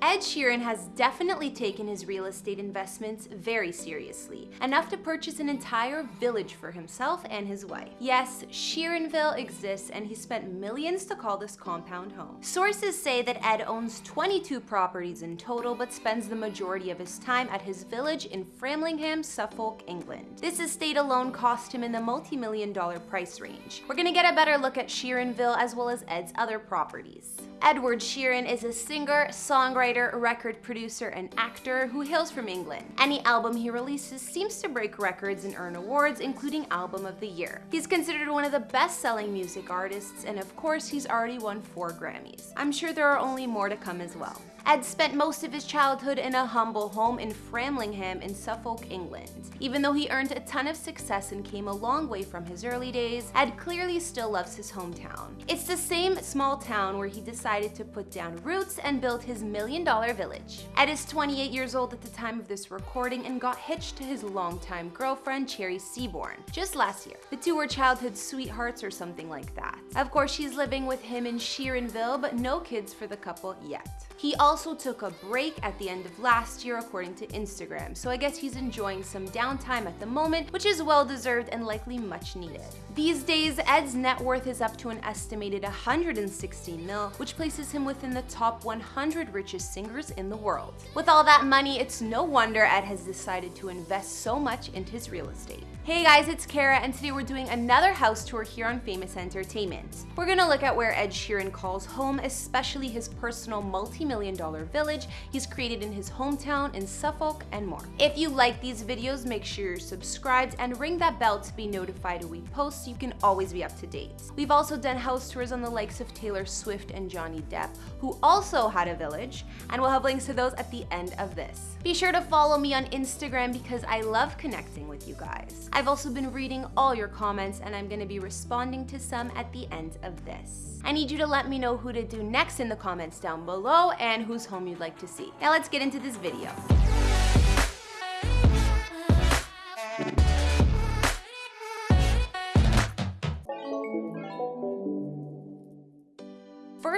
Ed Sheeran has definitely taken his real estate investments very seriously, enough to purchase an entire village for himself and his wife. Yes, Sheeranville exists and he spent millions to call this compound home. Sources say that Ed owns 22 properties in total but spends the majority of his time at his village in Framlingham, Suffolk, England. This estate alone cost him in the multi-million dollar price range. We're gonna get a better look at Sheeranville as well as Ed's other properties. Edward Sheeran is a singer, songwriter, record producer, and actor who hails from England. Any album he releases seems to break records and earn awards, including Album of the Year. He's considered one of the best-selling music artists, and of course, he's already won four Grammys. I'm sure there are only more to come as well. Ed spent most of his childhood in a humble home in Framlingham in Suffolk, England. Even though he earned a ton of success and came a long way from his early days, Ed clearly still loves his hometown. It's the same small town where he decided to put down roots and build his million dollar village. Ed is 28 years old at the time of this recording and got hitched to his longtime girlfriend, Cherry Seaborn, just last year. The two were childhood sweethearts or something like that. Of course, she's living with him in Sheeranville, but no kids for the couple yet. He also took a break at the end of last year according to Instagram, so I guess he's enjoying some downtime at the moment, which is well deserved and likely much needed. These days, Ed's net worth is up to an estimated 160 mil, which places him within the top 100 richest singers in the world. With all that money, it's no wonder Ed has decided to invest so much into his real estate. Hey guys, it's Kara, and today we're doing another house tour here on Famous Entertainment. We're gonna look at where Ed Sheeran calls home, especially his personal multi-million dollar village he's created in his hometown in Suffolk and more. If you like these videos, make sure you're subscribed and ring that bell to be notified when we post so you can always be up to date. We've also done house tours on the likes of Taylor Swift and Johnny Depp, who also had a village, and we'll have links to those at the end of this. Be sure to follow me on Instagram because I love connecting with you guys. I've also been reading all your comments and I'm gonna be responding to some at the end of this. I need you to let me know who to do next in the comments down below and whose home you'd like to see. Now let's get into this video.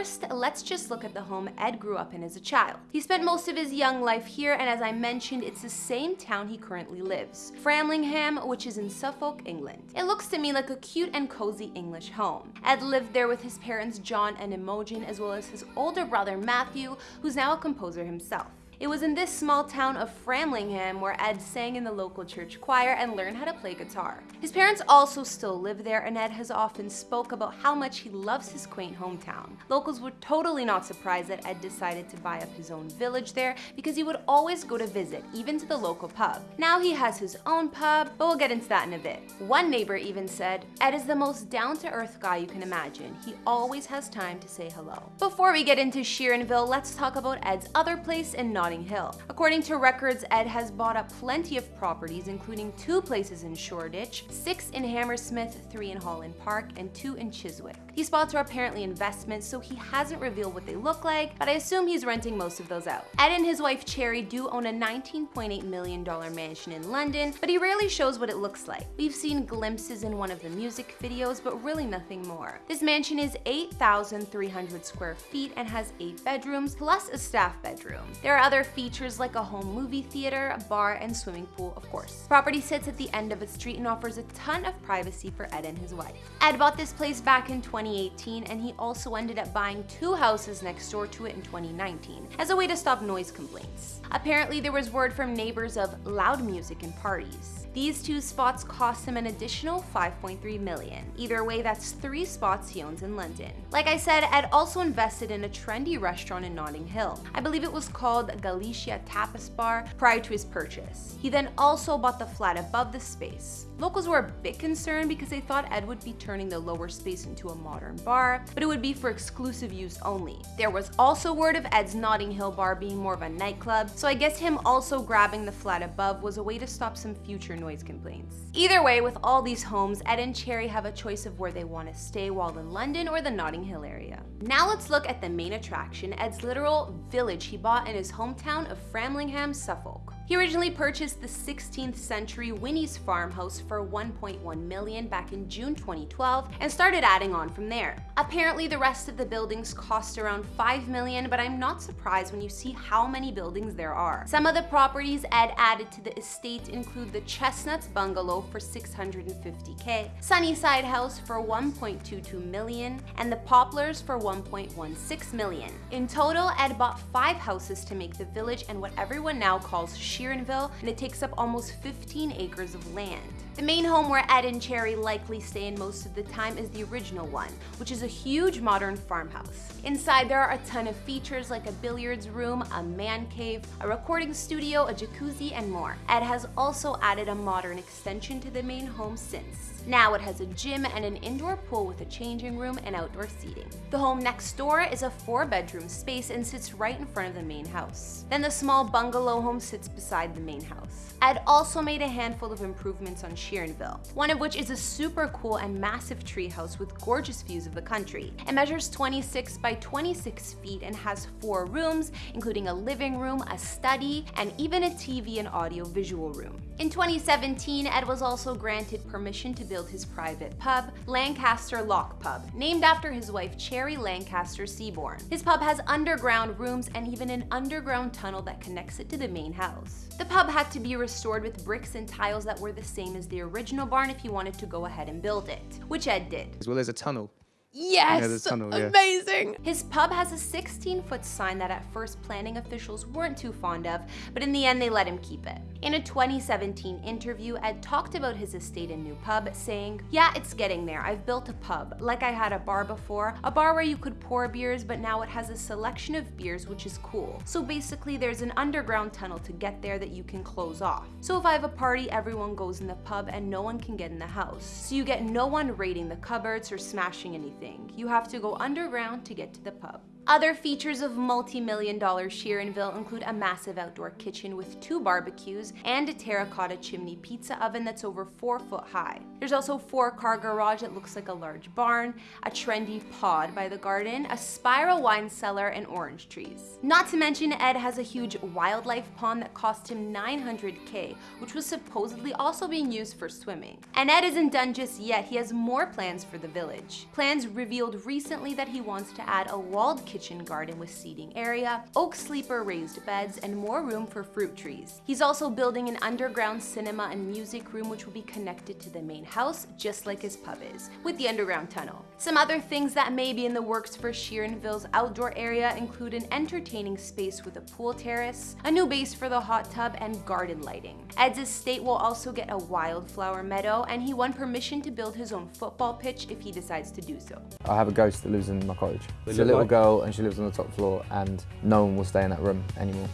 First, let's just look at the home Ed grew up in as a child. He spent most of his young life here, and as I mentioned, it's the same town he currently lives, Framlingham, which is in Suffolk, England. It looks to me like a cute and cozy English home. Ed lived there with his parents John and Imogen, as well as his older brother Matthew, who's now a composer himself. It was in this small town of Framlingham where Ed sang in the local church choir and learned how to play guitar. His parents also still live there and Ed has often spoke about how much he loves his quaint hometown. Locals were totally not surprised that Ed decided to buy up his own village there because he would always go to visit, even to the local pub. Now he has his own pub, but we'll get into that in a bit. One neighbor even said, Ed is the most down-to-earth guy you can imagine. He always has time to say hello. Before we get into Sheeranville, let's talk about Ed's other place in Nottingham Notting Hill. According to records, Ed has bought up plenty of properties, including two places in Shoreditch, six in Hammersmith, three in Holland Park, and two in Chiswick. These spots are apparently investments, so he hasn't revealed what they look like, but I assume he's renting most of those out. Ed and his wife Cherry do own a $19.8 million mansion in London, but he rarely shows what it looks like. We've seen glimpses in one of the music videos, but really nothing more. This mansion is 8,300 square feet and has eight bedrooms, plus a staff bedroom. There are other features like a home movie theater, a bar, and swimming pool, of course. Property sits at the end of a street and offers a ton of privacy for Ed and his wife. Ed bought this place back in 2018, and he also ended up buying two houses next door to it in 2019, as a way to stop noise complaints. Apparently, there was word from neighbors of loud music and parties. These two spots cost him an additional 5.3 million. Either way, that's three spots he owns in London. Like I said, Ed also invested in a trendy restaurant in Notting Hill. I believe it was called Galicia Tapas Bar prior to his purchase. He then also bought the flat above the space. Locals were a bit concerned because they thought Ed would be turning the lower space into a modern bar, but it would be for exclusive use only. There was also word of Ed's Notting Hill bar being more of a nightclub, so I guess him also grabbing the flat above was a way to stop some future noise complaints. Either way, with all these homes, Ed and Cherry have a choice of where they want to stay while in London or the Notting Hill area. Now let's look at the main attraction, Ed's literal village he bought in his hometown of Framlingham, Suffolk. He originally purchased the 16th century Winnie's farmhouse for 1.1 million back in June 2012 and started adding on from there. Apparently the rest of the buildings cost around 5 million, but I'm not surprised when you see how many buildings there are. Some of the properties Ed added to the estate include the Chestnuts bungalow for 650k, Sunnyside house for 1.22 million, and the Poplars for 1.16 million. In total, Ed bought five houses to make the village and what everyone now calls Sheeranville, and it takes up almost 15 acres of land. The main home where Ed and Cherry likely stay in most of the time is the original one, which is a huge modern farmhouse. Inside there are a ton of features like a billiards room, a man cave, a recording studio, a jacuzzi, and more. Ed has also added a modern extension to the main home since. Now it has a gym and an indoor pool with a changing room and outdoor seating. The home next door is a four bedroom space and sits right in front of the main house. Then the small bungalow home sits beside the main house. Ed also made a handful of improvements on Sheeranville, one of which is a super cool and massive treehouse with gorgeous views of the country. It measures 26 by 26 feet and has four rooms, including a living room, a study, and even a TV and audio visual room. In 2017, Ed was also granted permission to build his private pub, Lancaster Lock Pub, named after his wife Cherry Lancaster Seaborn. His pub has underground rooms and even an underground tunnel that connects it to the main house. The pub had to be restored with bricks and tiles that were the same as the original barn if he wanted to go ahead and build it, which Ed did. As well as a tunnel. Yes! there's tunnel, yeah. Amazing! His pub has a 16 foot sign that at first planning officials weren't too fond of, but in the end they let him keep it. In a 2017 interview, Ed talked about his estate and new pub, saying, Yeah, it's getting there. I've built a pub. Like I had a bar before, a bar where you could pour beers, but now it has a selection of beers, which is cool. So basically, there's an underground tunnel to get there that you can close off. So if I have a party, everyone goes in the pub and no one can get in the house. So you get no one raiding the cupboards or smashing anything. You have to go underground to get to the pub. Other features of multi-million dollar Sheeranville include a massive outdoor kitchen with two barbecues and a terracotta chimney pizza oven that's over four foot high. There's also a four car garage that looks like a large barn, a trendy pod by the garden, a spiral wine cellar, and orange trees. Not to mention Ed has a huge wildlife pond that cost him 900k, which was supposedly also being used for swimming. And Ed isn't done just yet, he has more plans for the village. Plans revealed recently that he wants to add a walled kitchen kitchen garden with seating area, oak sleeper raised beds, and more room for fruit trees. He's also building an underground cinema and music room which will be connected to the main house, just like his pub is, with the underground tunnel. Some other things that may be in the works for Sheeranville's outdoor area include an entertaining space with a pool terrace, a new base for the hot tub, and garden lighting. Ed's estate will also get a wildflower meadow, and he won permission to build his own football pitch if he decides to do so. I have a ghost that lives in my cottage. They It's a little like- girl and she lives on the top floor and no one will stay in that room anymore.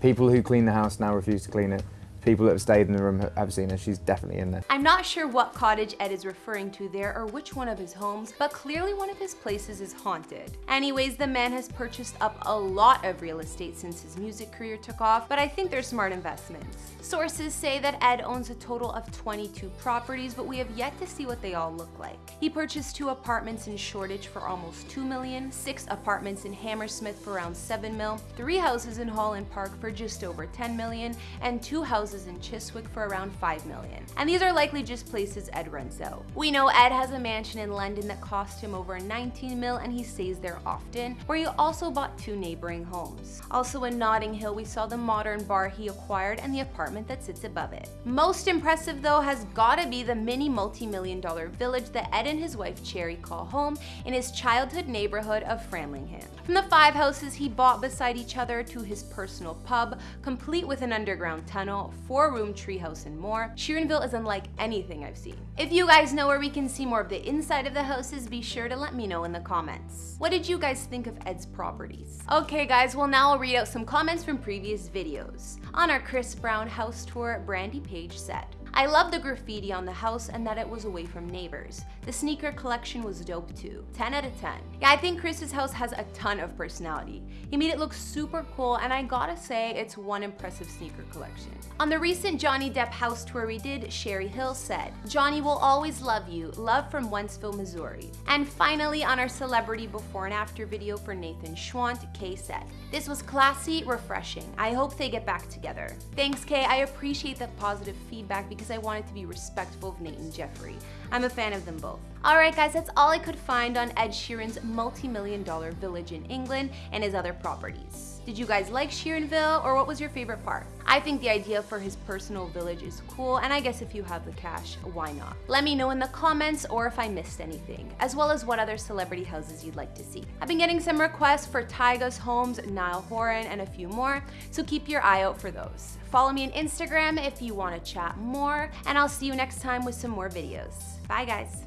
People who clean the house now refuse to clean it. People that have stayed in the room have seen her. She's definitely in there. I'm not sure what cottage Ed is referring to there or which one of his homes, but clearly one of his places is haunted. Anyways, the man has purchased up a lot of real estate since his music career took off, but I think they're smart investments. Sources say that Ed owns a total of 22 properties, but we have yet to see what they all look like. He purchased two apartments in Shoreditch for almost 2 million, six apartments in Hammersmith for around 7 mil, three houses in Holland Park for just over 10 million, and two houses in Chiswick for around 5 million. And these are likely just places Ed rents out. We know Ed has a mansion in London that cost him over 19 mil and he stays there often, where he also bought two neighboring homes. Also in Notting Hill, we saw the modern bar he acquired and the apartment that sits above it. Most impressive though has gotta be the mini multi-million dollar village that Ed and his wife Cherry call home in his childhood neighborhood of Framlingham. From the five houses he bought beside each other to his personal pub, complete with an underground tunnel, four-room treehouse and more, Sheeranville is unlike anything I've seen. If you guys know where we can see more of the inside of the houses, be sure to let me know in the comments. What did you guys think of Ed's properties? Okay guys, well now I'll read out some comments from previous videos. On our Chris Brown house tour, Brandy Page said, I love the graffiti on the house and that it was away from neighbors. The sneaker collection was dope too. 10 out of 10. Yeah, I think Chris's house has a ton of personality. He made it look super cool and I gotta say it's one impressive sneaker collection. On the recent Johnny Depp house tour we did, Sherry Hill said, Johnny will always love you. Love from Wentzville, Missouri. And finally, on our celebrity before and after video for Nathan Schwandt, Kay said, This was classy, refreshing. I hope they get back together. Thanks, Kay. I appreciate the positive feedback because I wanted to be respectful of Nate and Jeffree. I'm a fan of them both. Alright guys, that's all I could find on Ed Sheeran's multi-million dollar village in England and his other properties. Did you guys like Sheeranville or what was your favorite part? I think the idea for his personal village is cool and I guess if you have the cash, why not? Let me know in the comments or if I missed anything, as well as what other celebrity houses you'd like to see. I've been getting some requests for Tyga's homes, Niall Horan, and a few more, so keep your eye out for those. Follow me on Instagram if you want to chat more, and I'll see you next time with some more videos. Bye guys!